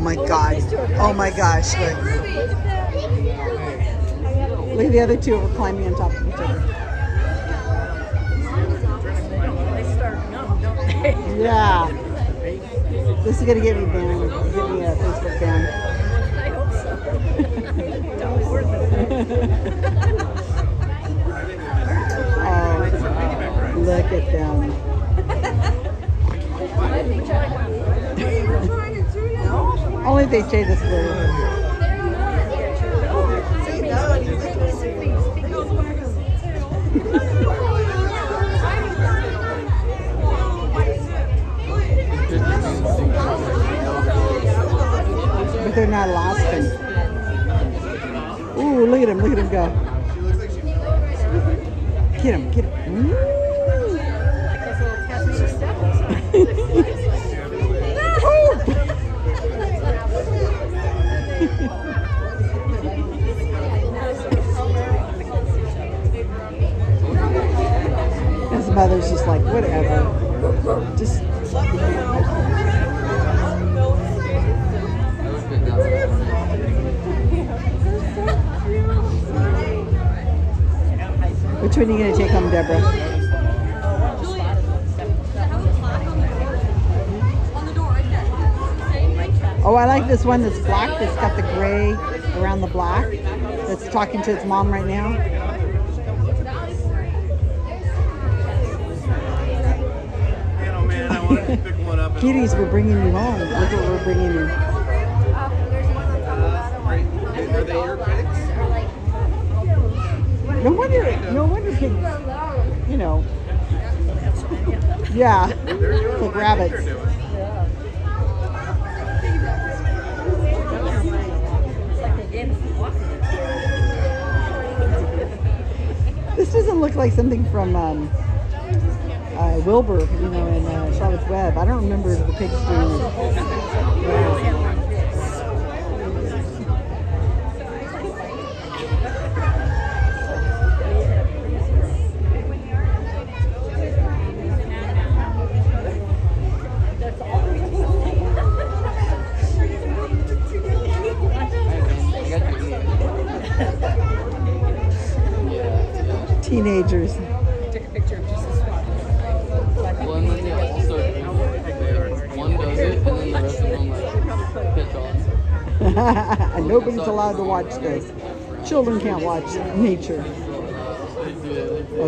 Oh my god. Oh my gosh. Look. Look at the other two are climbing on top of each other. They start numb, don't they? Yeah. This is gonna get me banned. Get me a Facebook ban. I hope so. If they stay this way. But they're not Alaskan. Ooh, look at him, look at him go. Get him, get him. Ooh. Like Just like, whatever. Just which one are you gonna take home, Deborah? Oh, I like this one that's black. That's got the gray around the black. That's talking to its mom right now. Kitties, we're bringing you home. Look what we're bringing you. No wonder, no wonder pigs, you know. Yeah, like rabbits. This doesn't look like something from um, uh, Wilbur, you know, in uh, Charlotte's Web. I don't remember the doing it. Teenagers. and nobody's allowed to watch this. Children can't watch nature.